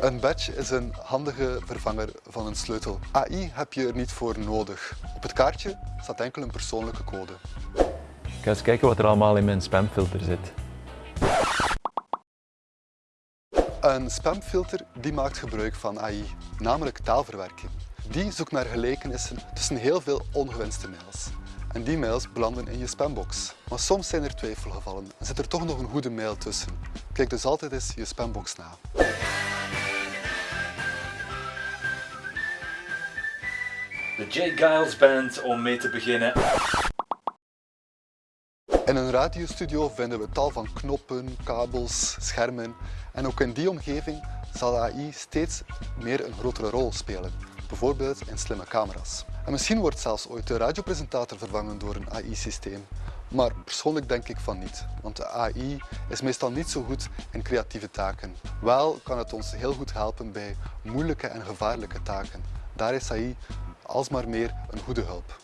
Een badge is een handige vervanger van een sleutel. AI heb je er niet voor nodig. Op het kaartje staat enkel een persoonlijke code. Ik ga eens kijken wat er allemaal in mijn spamfilter zit. Een spamfilter die maakt gebruik van AI, namelijk taalverwerking. Die zoekt naar gelijkenissen tussen heel veel ongewenste mails. En die mails belanden in je spambox. Maar soms zijn er twijfelgevallen en zit er toch nog een goede mail tussen. Kijk dus altijd eens je spambox na. De J. Giles Band om mee te beginnen. In een radiostudio vinden we tal van knoppen, kabels, schermen en ook in die omgeving zal AI steeds meer een grotere rol spelen, bijvoorbeeld in slimme camera's. En misschien wordt zelfs ooit de radiopresentator vervangen door een AI-systeem. Maar persoonlijk denk ik van niet, want de AI is meestal niet zo goed in creatieve taken. Wel kan het ons heel goed helpen bij moeilijke en gevaarlijke taken. Daar is AI alsmaar meer een goede hulp.